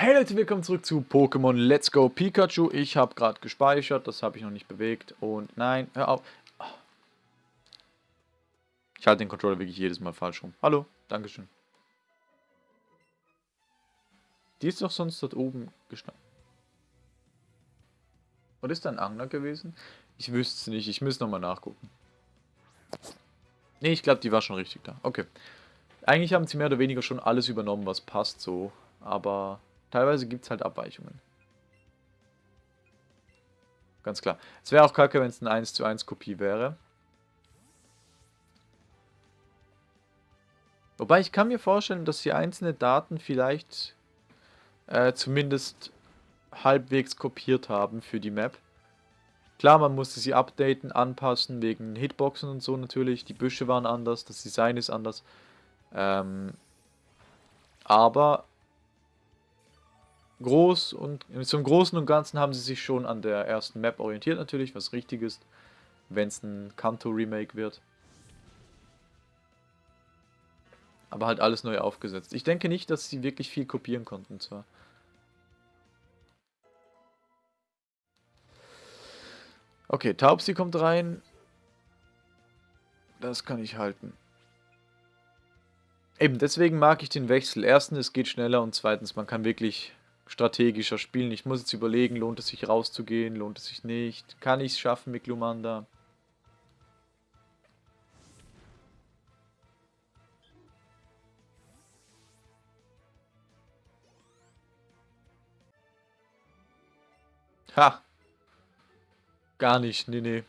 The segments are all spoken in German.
Hey Leute, willkommen zurück zu Pokémon Let's Go Pikachu. Ich habe gerade gespeichert, das habe ich noch nicht bewegt. Und nein, hör auf. Ich halte den Controller wirklich jedes Mal falsch rum. Hallo, Dankeschön. Die ist doch sonst dort oben gestanden. Und ist da ein Angler gewesen? Ich wüsste es nicht, ich müsste nochmal nachgucken. Ne, ich glaube, die war schon richtig da. Okay. Eigentlich haben sie mehr oder weniger schon alles übernommen, was passt so. Aber teilweise gibt es halt Abweichungen. Ganz klar. Es wäre auch kacke, wenn es eine 1 zu 1 Kopie wäre. Wobei ich kann mir vorstellen, dass sie einzelne Daten vielleicht äh, zumindest halbwegs kopiert haben für die Map. Klar, man musste sie updaten, anpassen, wegen Hitboxen und so natürlich. Die Büsche waren anders, das Design ist anders. Ähm, aber groß und zum Großen und Ganzen haben sie sich schon an der ersten Map orientiert natürlich, was richtig ist, wenn es ein Kanto-Remake wird. Aber halt alles neu aufgesetzt. Ich denke nicht, dass sie wirklich viel kopieren konnten zwar. Okay, Taubsi kommt rein. Das kann ich halten. Eben, deswegen mag ich den Wechsel. Erstens, es geht schneller und zweitens, man kann wirklich strategischer spielen. Ich muss jetzt überlegen, lohnt es sich rauszugehen, lohnt es sich nicht. Kann ich es schaffen mit Glumanda? Ha! Gar nicht, nee, nee.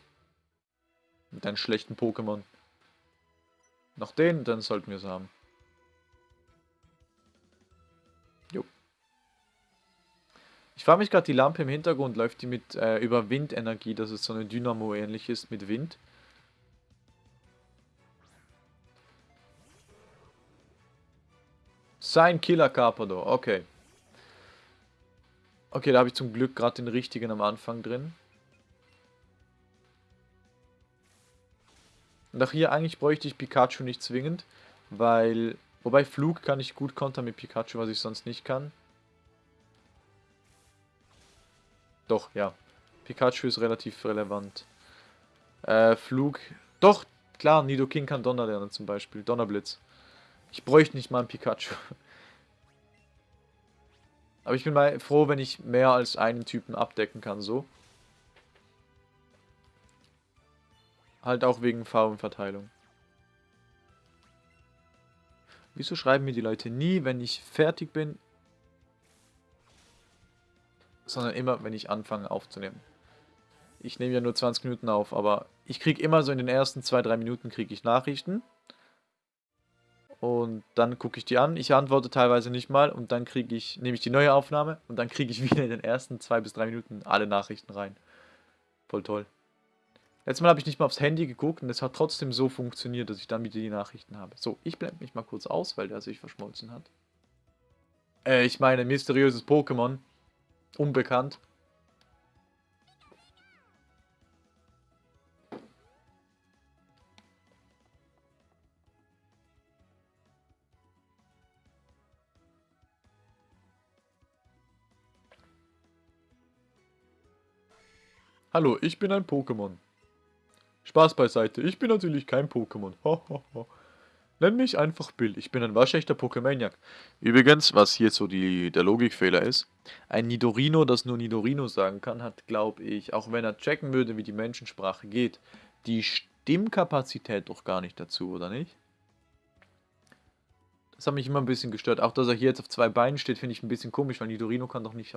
Mit einem schlechten Pokémon. Noch den, dann sollten wir es haben. Ich frage mich gerade, die Lampe im Hintergrund läuft die mit äh, über Windenergie, dass es so eine Dynamo ähnlich ist mit Wind. Sein Killer Carpador, okay. Okay, da habe ich zum Glück gerade den richtigen am Anfang drin. Und auch hier eigentlich bräuchte ich Pikachu nicht zwingend, weil... Wobei Flug kann ich gut kontern mit Pikachu, was ich sonst nicht kann. Doch, ja. Pikachu ist relativ relevant. Äh, Flug... Doch, klar, Nidoking kann Donner lernen zum Beispiel. Donnerblitz. Ich bräuchte nicht mal einen Pikachu. Aber ich bin mal froh, wenn ich mehr als einen Typen abdecken kann, so. Halt auch wegen Farbenverteilung. Wieso schreiben mir die Leute nie, wenn ich fertig bin? Sondern immer, wenn ich anfange aufzunehmen. Ich nehme ja nur 20 Minuten auf, aber ich kriege immer so in den ersten 2-3 Minuten kriege ich Nachrichten. Und dann gucke ich die an. Ich antworte teilweise nicht mal und dann kriege ich, nehme ich die neue Aufnahme und dann kriege ich wieder in den ersten 2 bis 3 Minuten alle Nachrichten rein. Voll toll. Letztes Mal habe ich nicht mal aufs Handy geguckt und es hat trotzdem so funktioniert, dass ich dann wieder die Nachrichten habe. So, ich blende mich mal kurz aus, weil der sich verschmolzen hat. Äh, ich meine, mysteriöses Pokémon. Unbekannt. Hallo, ich bin ein Pokémon. Spaß beiseite, ich bin natürlich kein Pokémon. Nenn mich einfach Bill, ich bin ein waschechter Pokémaniac. Übrigens, was hier so die, der Logikfehler ist, ein Nidorino, das nur Nidorino sagen kann, hat, glaube ich, auch wenn er checken würde, wie die Menschensprache geht, die Stimmkapazität doch gar nicht dazu, oder nicht? Das hat mich immer ein bisschen gestört. Auch, dass er hier jetzt auf zwei Beinen steht, finde ich ein bisschen komisch, weil Nidorino kann doch nicht...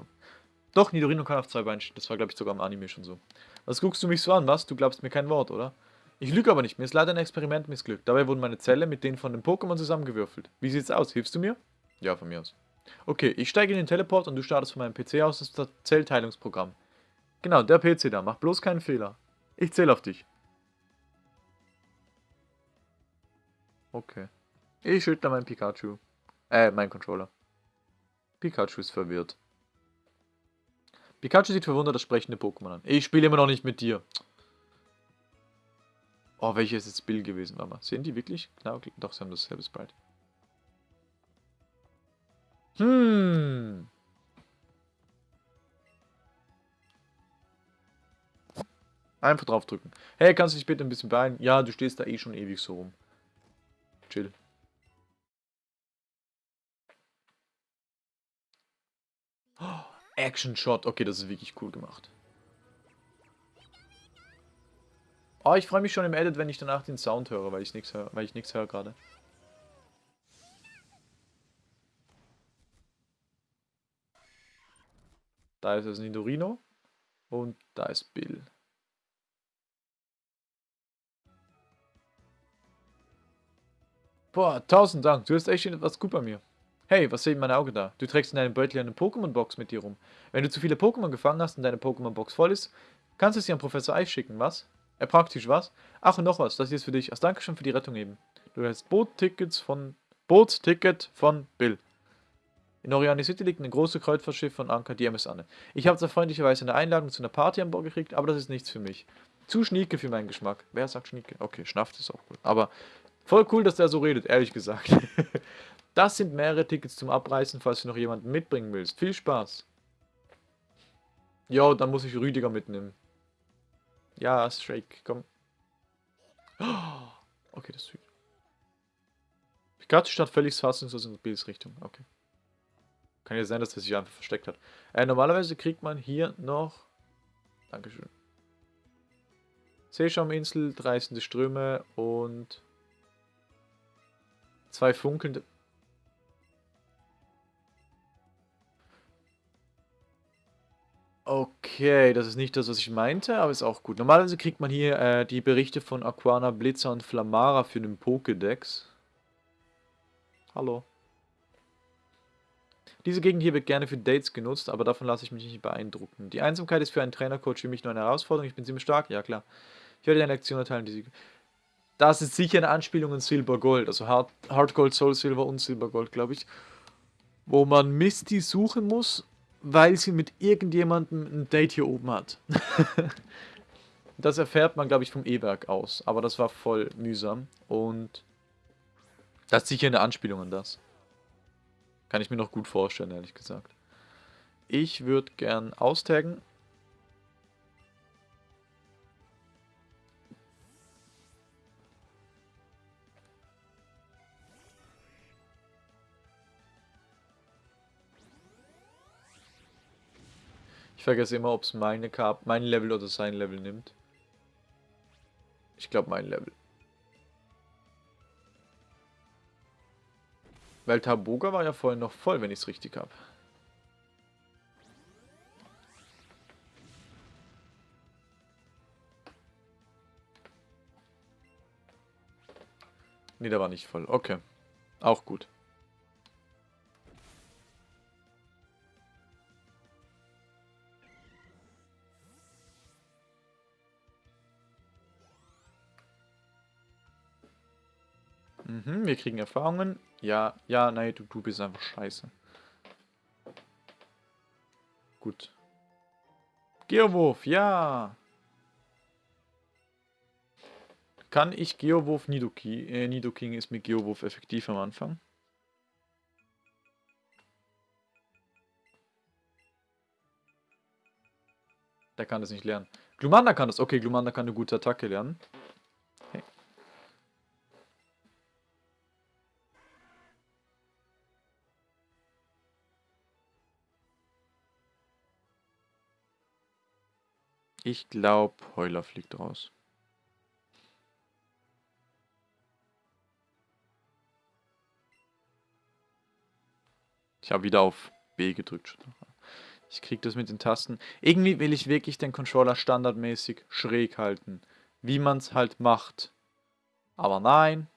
Doch, Nidorino kann auf zwei Beinen stehen. Das war, glaube ich, sogar im Anime schon so. Was guckst du mich so an, was? Du glaubst mir kein Wort, oder? Ich lüge aber nicht. Mir ist leider ein Experiment missglückt. Dabei wurden meine Zelle mit denen von den Pokémon zusammengewürfelt. Wie sieht's aus? Hilfst du mir? Ja, von mir aus. Okay, ich steige in den Teleport und du startest von meinem PC aus das Zellteilungsprogramm. Genau, der PC da. Mach bloß keinen Fehler. Ich zähle auf dich. Okay. Ich schüttle mein Pikachu. Äh, mein Controller. Pikachu ist verwirrt. Pikachu sieht verwundert das sprechende Pokémon an. Ich spiele immer noch nicht mit dir. Oh, welches ist jetzt Bill gewesen? Warte mal. Sehen die wirklich? Genau, doch, sie haben dasselbe Sprite. Hm. Einfach draufdrücken. Hey, kannst du dich bitte ein bisschen beeilen? Ja, du stehst da eh schon ewig so rum. Chill. Oh, Action Shot. Okay, das ist wirklich cool gemacht. Oh, ich freue mich schon im Edit, wenn ich danach den Sound höre, weil ich nichts höre, weil ich nichts höre gerade. Da ist das Nidorino und da ist Bill. Boah, tausend Dank, du hast echt etwas gut bei mir. Hey, was seht mein Auge da? Du trägst in deinem Beutel eine Pokémon-Box mit dir rum. Wenn du zu viele Pokémon gefangen hast und deine Pokémon-Box voll ist, kannst du sie an Professor Eich schicken, was? Äh, praktisch, was? Ach, und noch was, das hier ist für dich. Als Dankeschön für die Rettung eben. Du hast Boottickets von... Bootticket von Bill. In Oriani City liegt ein großes Kreuzfahrtschiff von Anker, die MS Anne. Ich habe zwar freundlicherweise eine Einladung zu einer Party an Bord gekriegt, aber das ist nichts für mich. Zu schnieke für meinen Geschmack. Wer sagt schnieke? Okay, schnafft ist auch gut. Aber voll cool, dass der so redet, ehrlich gesagt. das sind mehrere Tickets zum Abreißen, falls du noch jemanden mitbringen willst. Viel Spaß. Jo, dann muss ich Rüdiger mitnehmen. Ja, Strake, komm. Okay, das ist süß. Pikachu statt völlig fassungslos in Bills Richtung. Okay. Kann ja sein, dass er sich einfach versteckt hat. Äh, normalerweise kriegt man hier noch... Dankeschön. Seeschauminsel, reißende Ströme und... Zwei funkelnde... Okay, das ist nicht das, was ich meinte, aber ist auch gut. Normalerweise kriegt man hier äh, die Berichte von Aquana, Blitzer und Flamara für den Pokédex. Hallo. Diese Gegend hier wird gerne für Dates genutzt, aber davon lasse ich mich nicht beeindrucken. Die Einsamkeit ist für einen Trainercoach für mich nur eine Herausforderung. Ich bin ziemlich stark, ja klar. Ich werde dir eine Lektion erteilen, die sie... Das ist sicher eine Anspielung an Silber Gold, also Hard, Hard Gold, Soul Silver und Silber Gold, glaube ich. Wo man Misty suchen muss weil sie mit irgendjemandem ein Date hier oben hat. das erfährt man, glaube ich, vom E-Werk aus. Aber das war voll mühsam. Und das ist sicher eine Anspielung an das. Kann ich mir noch gut vorstellen, ehrlich gesagt. Ich würde gern austaggen Ich vergesse immer, ob es meine Kap mein Level oder sein Level nimmt. Ich glaube mein Level. Weil Taboga war ja vorhin noch voll, wenn ich es richtig habe. Nee, der war nicht voll. Okay. Auch gut. Wir kriegen Erfahrungen. Ja, ja, nein, du, du bist einfach scheiße. Gut. Geowurf, ja. Kann ich Geowurf Nidoking? Äh, Nidoking ist mit Geowurf effektiv am Anfang. Der kann das nicht lernen. Glumanda kann das. Okay, Glumanda kann eine gute Attacke lernen. Ich glaube, Heuler fliegt raus. Ich habe wieder auf B gedrückt. Ich kriege das mit den Tasten. Irgendwie will ich wirklich den Controller standardmäßig schräg halten. Wie man es halt macht. Aber nein.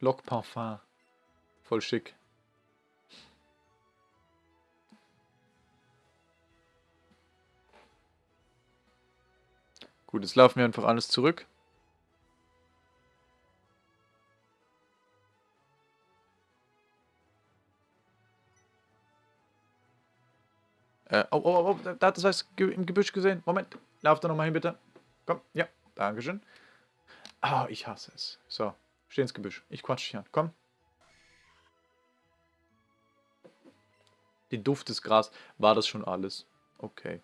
Lock Parfum. Voll schick. Gut, jetzt laufen wir einfach alles zurück. Äh, oh, oh, oh, da hat das was im Gebüsch gesehen. Moment, lauf da nochmal hin, bitte. Komm, ja, Dankeschön. Ah, oh, ich hasse es. So, steh ins Gebüsch. Ich quatsch dich an. Komm. Den Duft des Gras. War das schon alles? Okay.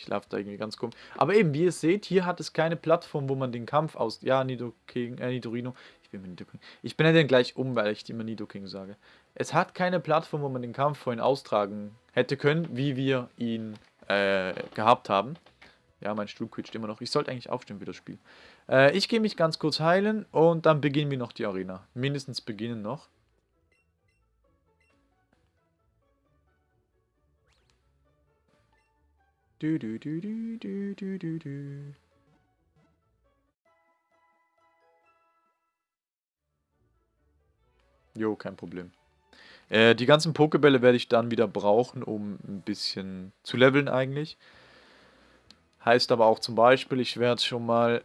Ich laufe da irgendwie ganz komisch. Aber eben, wie ihr seht, hier hat es keine Plattform, wo man den Kampf aus... Ja, Nido King, äh, Nidorino. Ich bin mit Nido King. Ich bin ja dann gleich um, weil ich immer Nido King sage. Es hat keine Plattform, wo man den Kampf vorhin austragen hätte können, wie wir ihn äh, gehabt haben. Ja, mein Stuhl quietscht immer noch. Ich sollte eigentlich aufstehen für das Spiel. Äh, ich gehe mich ganz kurz heilen und dann beginnen wir noch die Arena. Mindestens beginnen noch. Du, du, du, du, du, du, du, du. Jo, kein Problem. Äh, die ganzen Pokebälle werde ich dann wieder brauchen, um ein bisschen zu leveln eigentlich. Heißt aber auch zum Beispiel, ich werde schon mal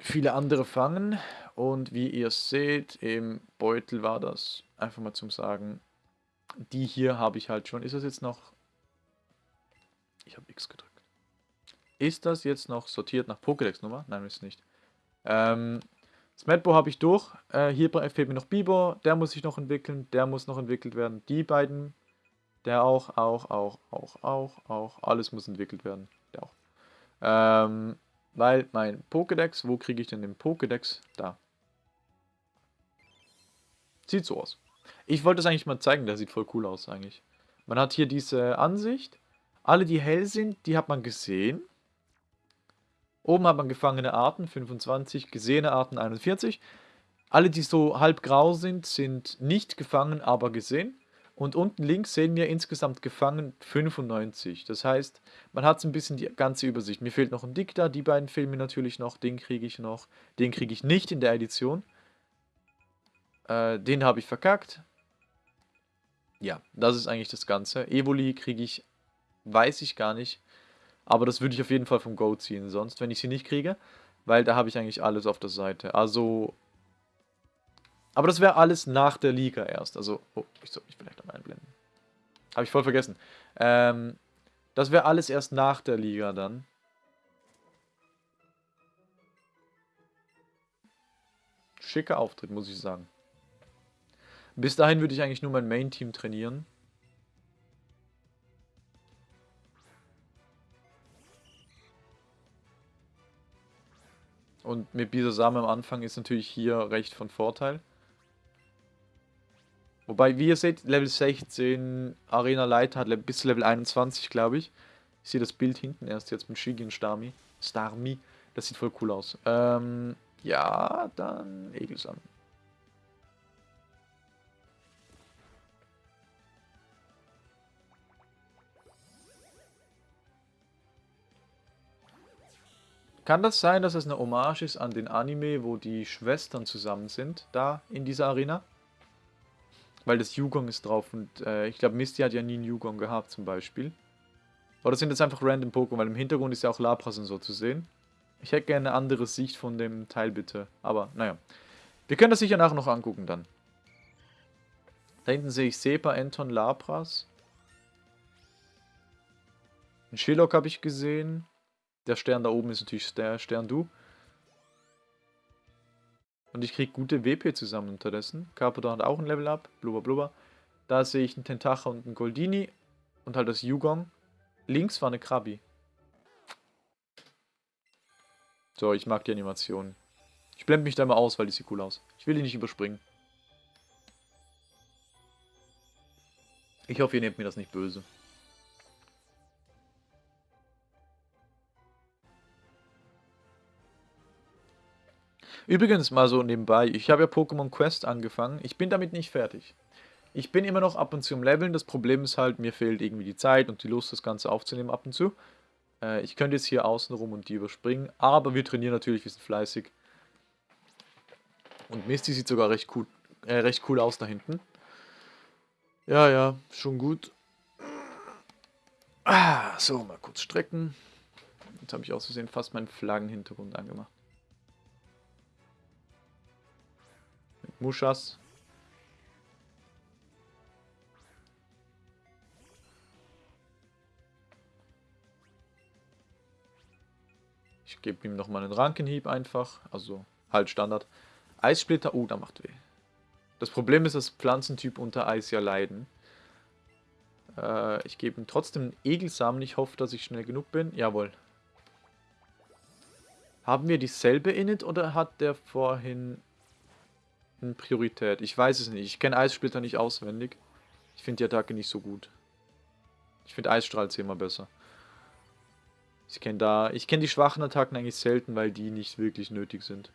viele andere fangen. Und wie ihr seht, im Beutel war das, einfach mal zum Sagen, die hier habe ich halt schon. Ist das jetzt noch ich habe X gedrückt. Ist das jetzt noch sortiert nach Pokédex-Nummer? Nein, ist nicht. Ähm, Smetbo habe ich durch. Äh, hier fehlt mir noch Bibor. Der muss sich noch entwickeln. Der muss noch entwickelt werden. Die beiden. Der auch, auch, auch, auch, auch, auch. Alles muss entwickelt werden. Der auch. Ähm, weil mein Pokédex, wo kriege ich denn den Pokédex? Da. Sieht so aus. Ich wollte das eigentlich mal zeigen, der sieht voll cool aus eigentlich. Man hat hier diese Ansicht alle, die hell sind, die hat man gesehen. Oben hat man gefangene Arten, 25, gesehene Arten, 41. Alle, die so halb grau sind, sind nicht gefangen, aber gesehen. Und unten links sehen wir insgesamt gefangen 95. Das heißt, man hat so ein bisschen die ganze Übersicht. Mir fehlt noch ein Dikta, die beiden mir natürlich noch. Den kriege ich noch. Den kriege ich nicht in der Edition. Äh, den habe ich verkackt. Ja, das ist eigentlich das Ganze. Evoli kriege ich weiß ich gar nicht. Aber das würde ich auf jeden Fall vom Go ziehen, sonst, wenn ich sie nicht kriege. Weil da habe ich eigentlich alles auf der Seite. Also... Aber das wäre alles nach der Liga erst. Also, oh, ich soll mich vielleicht noch einblenden. Habe ich voll vergessen. Ähm, das wäre alles erst nach der Liga dann. Schicker Auftritt, muss ich sagen. Bis dahin würde ich eigentlich nur mein Main-Team trainieren. Und mit Bisasame am Anfang ist natürlich hier recht von Vorteil. Wobei, wie ihr seht, Level 16 Arena Leiter hat bis Level 21, glaube ich. Ich sehe das Bild hinten erst jetzt mit Shigi und Stami. Starmi. Das sieht voll cool aus. Ähm, ja, dann Egelsam. Kann das sein, dass es eine Hommage ist an den Anime, wo die Schwestern zusammen sind, da in dieser Arena? Weil das Yugong ist drauf und äh, ich glaube Misty hat ja nie einen Yugong gehabt zum Beispiel. Oder sind das einfach random Pokémon, weil im Hintergrund ist ja auch Lapras und so zu sehen. Ich hätte gerne eine andere Sicht von dem Teil bitte, aber naja. Wir können das sicher nachher noch angucken dann. Da hinten sehe ich Sepa, Anton, Lapras. Ein Shillock habe ich gesehen. Der Stern da oben ist natürlich der Stern Du. Und ich kriege gute WP zusammen unterdessen. Carpador hat auch ein Level Up. Blubber, blubber. Da sehe ich einen Tentacha und einen Goldini. Und halt das Yugong. Links war eine Krabi. So, ich mag die Animation. Ich blende mich da mal aus, weil die sieht cool aus. Ich will die nicht überspringen. Ich hoffe, ihr nehmt mir das nicht böse. Übrigens mal so nebenbei, ich habe ja Pokémon Quest angefangen. Ich bin damit nicht fertig. Ich bin immer noch ab und zu im Leveln. Das Problem ist halt, mir fehlt irgendwie die Zeit und die Lust, das Ganze aufzunehmen ab und zu. Äh, ich könnte jetzt hier außen rum und die überspringen, aber wir trainieren natürlich, wir sind fleißig. Und Misty sieht sogar recht cool, äh, recht cool aus da hinten. Ja, ja, schon gut. Ah, so, mal kurz strecken. Jetzt habe ich aus Versehen fast meinen Flaggenhintergrund angemacht. Muschas. Ich gebe ihm nochmal einen Rankenhieb einfach. Also halt Standard. Eissplitter, oh, da macht weh. Das Problem ist, dass Pflanzentyp unter Eis ja leiden. Äh, ich gebe ihm trotzdem einen Egelsamen. Ich hoffe, dass ich schnell genug bin. Jawohl. Haben wir dieselbe Init oder hat der vorhin Priorität? Ich weiß es nicht. Ich kenne Eissplitter nicht auswendig. Ich finde die Attacke nicht so gut. Ich finde Eisstrahl zehnmal besser. Ich kenne da, ich kenne die schwachen Attacken eigentlich selten, weil die nicht wirklich nötig sind.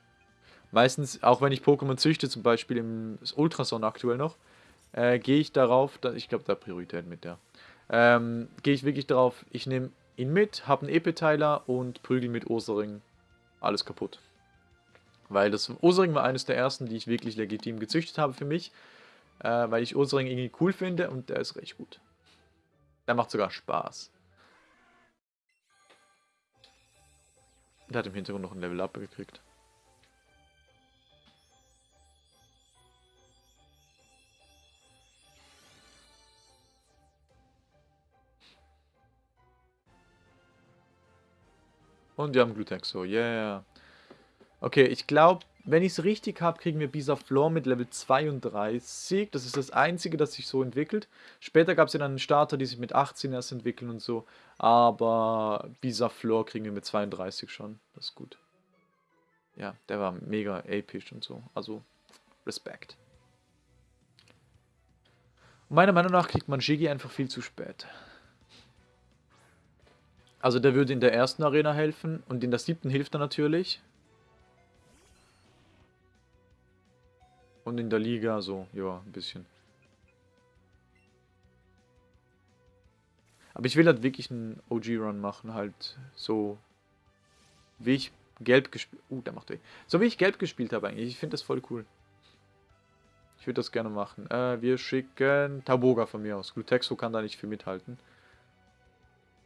Meistens, auch wenn ich Pokémon züchte, zum Beispiel im Ultrason aktuell noch, äh, gehe ich darauf, da, ich glaube, da Priorität mit der, ähm, gehe ich wirklich darauf, ich nehme ihn mit, habe einen EP-Teiler und prügel mit Osering alles kaputt. Weil das Osering war eines der ersten, die ich wirklich legitim gezüchtet habe für mich, äh, weil ich Osering irgendwie cool finde und der ist recht gut. Der macht sogar Spaß. Der hat im Hintergrund noch ein Level Up gekriegt. Und wir haben Glutexo, yeah. Okay, ich glaube, wenn ich es richtig habe, kriegen wir Bisaflor mit Level 32. Das ist das einzige, das sich so entwickelt. Später gab es ja dann Starter, die sich mit 18 erst entwickeln und so. Aber Bisaflor kriegen wir mit 32 schon. Das ist gut. Ja, der war mega episch und so. Also, Respekt. Meiner Meinung nach kriegt man Shigi einfach viel zu spät. Also der würde in der ersten Arena helfen und in der siebten hilft er natürlich. Und in der Liga so, ja, ein bisschen. Aber ich will halt wirklich einen OG-Run machen, halt so wie ich gelb gespielt... Uh, der macht weh. So wie ich gelb gespielt habe eigentlich. Ich finde das voll cool. Ich würde das gerne machen. Äh, wir schicken Taboga von mir aus. Glutexo kann da nicht viel mithalten.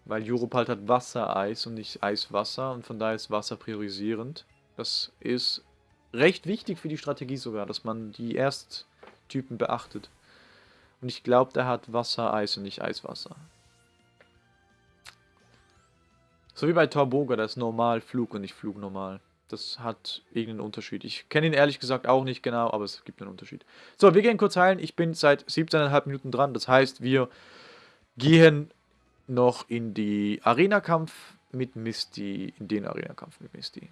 Weil Europalt hat Wassereis und nicht Eiswasser und von daher ist Wasser priorisierend. Das ist recht wichtig für die Strategie sogar, dass man die Ersttypen beachtet. Und ich glaube, der hat Wassereis und nicht Eiswasser. So wie bei Torboga, das ist normal Flug und nicht Flug normal. Das hat irgendeinen Unterschied. Ich kenne ihn ehrlich gesagt auch nicht genau, aber es gibt einen Unterschied. So, wir gehen kurz heilen. Ich bin seit 17,5 Minuten dran. Das heißt, wir gehen noch in die Arena-Kampf mit Misty, in den Arena-Kampf mit Misty.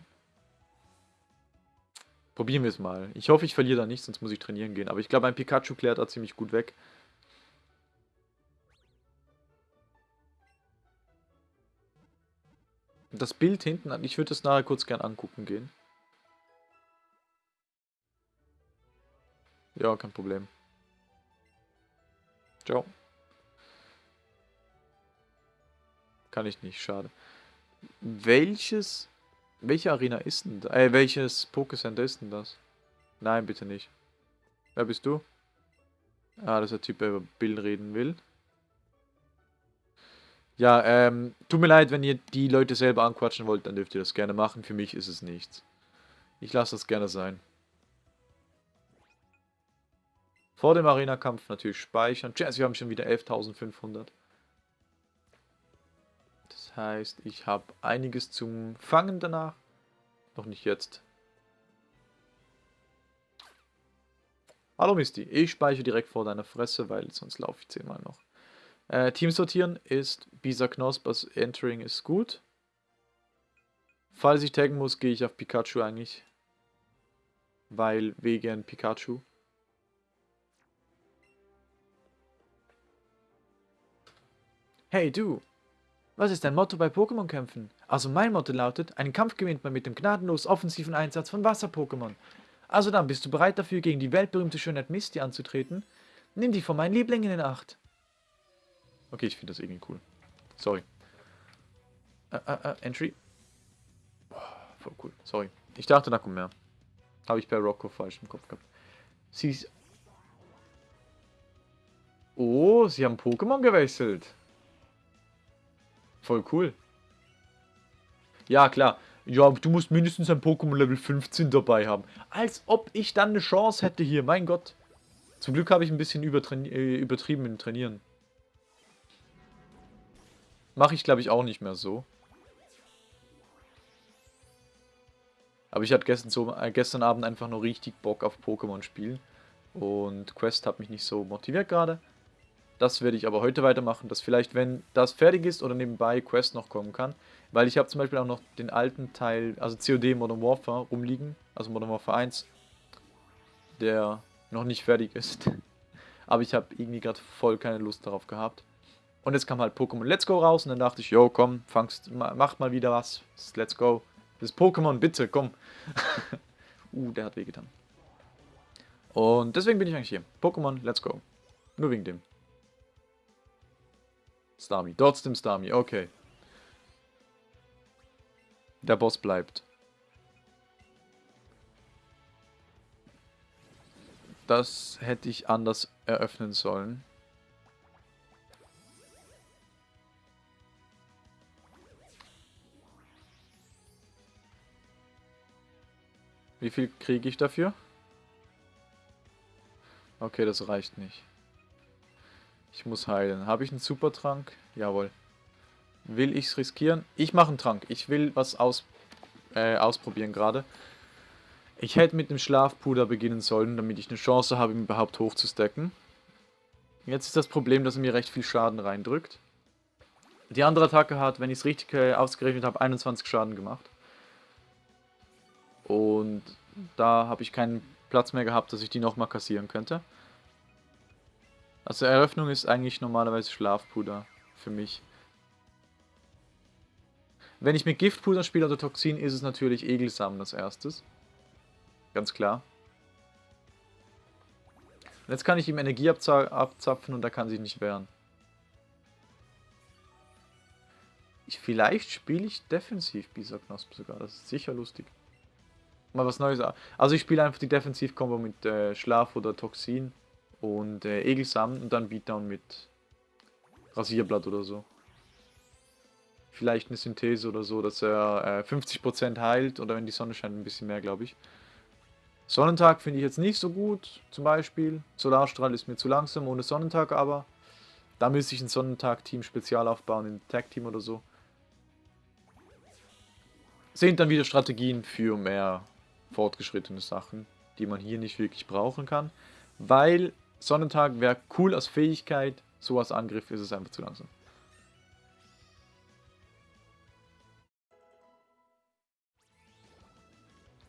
Probieren wir es mal. Ich hoffe, ich verliere da nicht, sonst muss ich trainieren gehen. Aber ich glaube, ein Pikachu klärt da ziemlich gut weg. Das Bild hinten, ich würde es nachher kurz gern angucken gehen. Ja, kein Problem. Ciao. Kann ich nicht, schade. Welches... Welche Arena ist denn da? Äh, welches Pokécenter ist denn das? Nein, bitte nicht. Wer bist du? Ah, das ist der Typ, der über Bill reden will. Ja, ähm, tut mir leid, wenn ihr die Leute selber anquatschen wollt, dann dürft ihr das gerne machen. Für mich ist es nichts. Ich lasse das gerne sein. Vor dem Arena-Kampf natürlich speichern. Tschüss, wir haben schon wieder 11.500 heißt, ich habe einiges zum Fangen danach. Noch nicht jetzt. Hallo Misty, ich speichere direkt vor deiner Fresse, weil sonst laufe ich zehnmal noch. Äh, Team sortieren ist Bisa Knosp, also Entering ist gut. Falls ich taggen muss, gehe ich auf Pikachu eigentlich. Weil wegen Pikachu. Hey du, was ist dein Motto bei Pokémon-Kämpfen? Also mein Motto lautet, einen Kampf gewinnt man mit dem gnadenlos offensiven Einsatz von Wasser-Pokémon. Also dann, bist du bereit dafür, gegen die weltberühmte Schönheit Misty anzutreten? Nimm dich von meinen Lieblingen in Acht. Okay, ich finde das irgendwie cool. Sorry. Äh, äh, äh, Entry. Boah, voll cool. Sorry. Ich dachte, da kommt mehr. Habe ich bei Rocco falsch im Kopf gehabt. Sie ist... Oh, sie haben Pokémon gewechselt. Voll cool. Ja, klar. Ja, du musst mindestens ein Pokémon Level 15 dabei haben. Als ob ich dann eine Chance hätte hier. Mein Gott. Zum Glück habe ich ein bisschen äh, übertrieben im Trainieren. Mache ich, glaube ich, auch nicht mehr so. Aber ich hatte gestern, so, äh, gestern Abend einfach nur richtig Bock auf Pokémon spielen. Und Quest hat mich nicht so motiviert gerade. Das werde ich aber heute weitermachen, dass vielleicht, wenn das fertig ist oder nebenbei Quest noch kommen kann. Weil ich habe zum Beispiel auch noch den alten Teil, also COD Modern Warfare rumliegen, also Modern Warfare 1, der noch nicht fertig ist. aber ich habe irgendwie gerade voll keine Lust darauf gehabt. Und jetzt kam halt Pokémon Let's Go raus und dann dachte ich, yo, komm, fangst, mach mal wieder was. Let's Go. Das Pokémon, bitte, komm. uh, der hat wehgetan. Und deswegen bin ich eigentlich hier. Pokémon, let's go. Nur wegen dem. Starmie. Trotzdem Starmie, okay. Der Boss bleibt. Das hätte ich anders eröffnen sollen. Wie viel kriege ich dafür? Okay, das reicht nicht. Ich muss heilen. Habe ich einen Supertrank? Jawohl. Will ich es riskieren? Ich mache einen Trank. Ich will was aus, äh, ausprobieren gerade. Ich hätte mit dem Schlafpuder beginnen sollen, damit ich eine Chance habe, ihn überhaupt hochzustecken. Jetzt ist das Problem, dass er mir recht viel Schaden reindrückt. Die andere Attacke hat, wenn ich es richtig äh, ausgerechnet habe, 21 Schaden gemacht. Und da habe ich keinen Platz mehr gehabt, dass ich die nochmal kassieren könnte. Also Eröffnung ist eigentlich normalerweise Schlafpuder für mich. Wenn ich mit Giftpuder spiele oder Toxin, ist es natürlich Egelsamen als erstes. Ganz klar. Und jetzt kann ich ihm Energie abzapfen und er kann sich nicht wehren. Ich, vielleicht spiele ich defensiv Bisaknosp sogar, das ist sicher lustig mal was Neues. Also ich spiele einfach die Defensiv-Kombo mit äh, Schlaf oder Toxin und äh, Egelsamen und dann Beatdown mit Rasierblatt oder so. Vielleicht eine Synthese oder so, dass er äh, 50% heilt oder wenn die Sonne scheint ein bisschen mehr, glaube ich. Sonnentag finde ich jetzt nicht so gut, zum Beispiel. Solarstrahl ist mir zu langsam ohne Sonnentag, aber da müsste ich ein Sonnentag-Team spezial aufbauen, ein Tag-Team oder so. Sind dann wieder Strategien für mehr fortgeschrittene Sachen, die man hier nicht wirklich brauchen kann, weil Sonnentag wäre cool als Fähigkeit, so als Angriff ist es einfach zu langsam.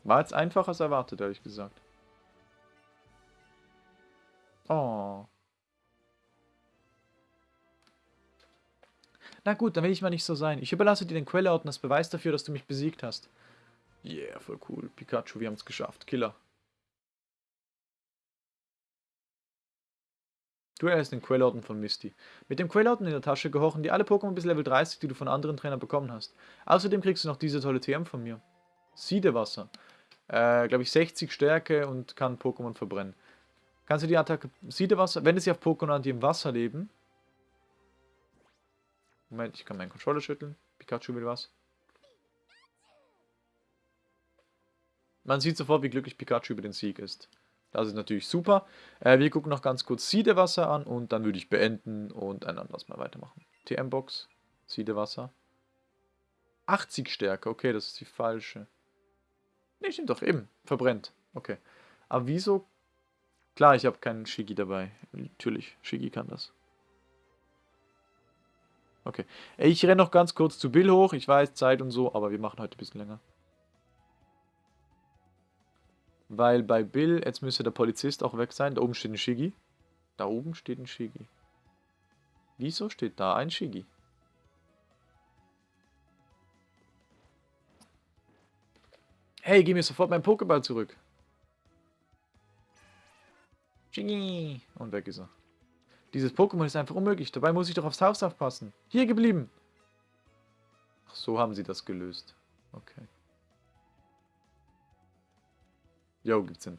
War jetzt einfacher als erwartet, ehrlich gesagt. Oh. Na gut, dann will ich mal nicht so sein. Ich überlasse dir den Quelleorten als Beweis dafür, dass du mich besiegt hast. Yeah, voll cool. Pikachu, wir haben es geschafft. Killer. Du erhältst den Quellorden von Misty. Mit dem Quellorden in der Tasche gehorchen dir alle Pokémon bis Level 30, die du von anderen Trainern bekommen hast. Außerdem kriegst du noch diese tolle TM von mir. Siedewasser. Äh, glaube ich 60 Stärke und kann Pokémon verbrennen. Kannst du die Attacke Siedewasser, wenn es sie auf Pokémon, die im Wasser leben. Moment, ich kann meinen Controller schütteln. Pikachu will was. Man sieht sofort, wie glücklich Pikachu über den Sieg ist. Das ist natürlich super. Äh, wir gucken noch ganz kurz Siedewasser an und dann würde ich beenden und ein anderes Mal weitermachen. TM-Box, Siedewasser. 80 Stärke, okay, das ist die falsche. Ne, stimmt doch, eben, verbrennt. Okay. Aber wieso? Klar, ich habe keinen Shigi dabei. Natürlich, Shigi kann das. Okay. Ich renne noch ganz kurz zu Bill hoch. Ich weiß, Zeit und so, aber wir machen heute ein bisschen länger. Weil bei Bill, jetzt müsste der Polizist auch weg sein. Da oben steht ein Shigi. Da oben steht ein Shigi. Wieso steht da ein Shigi? Hey, gib mir sofort meinen Pokéball zurück. Shigi. Und weg ist er. Dieses Pokémon ist einfach unmöglich. Dabei muss ich doch aufs Haus aufpassen. Hier geblieben. Ach, so haben sie das gelöst. Okay. Jo, gibt's Sinn.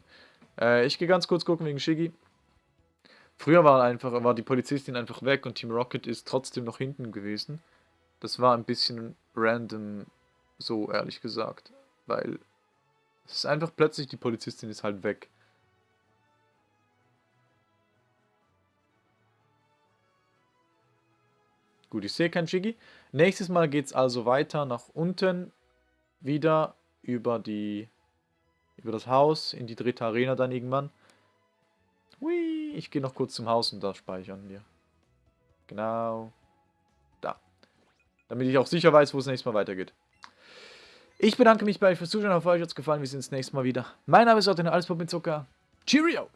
Äh, ich gehe ganz kurz gucken wegen Shiggy. Früher war einfach, war die Polizistin einfach weg und Team Rocket ist trotzdem noch hinten gewesen. Das war ein bisschen random, so ehrlich gesagt. Weil es ist einfach plötzlich, die Polizistin ist halt weg. Gut, ich sehe kein Shiggy. Nächstes Mal geht es also weiter nach unten, wieder über die Über das Haus, in die dritte Arena dann irgendwann. Hui, ich gehe noch kurz zum Haus und da speichern wir. Genau. Da. Damit ich auch sicher weiß, wo es nächstes Mal weitergeht. Ich bedanke mich bei euch fürs Zuschauen. Ich hoffe, euch hat es gefallen. Wir sehen uns nächstes Mal wieder. Mein Name ist Otto, alles Pop mit Zucker. Cheerio!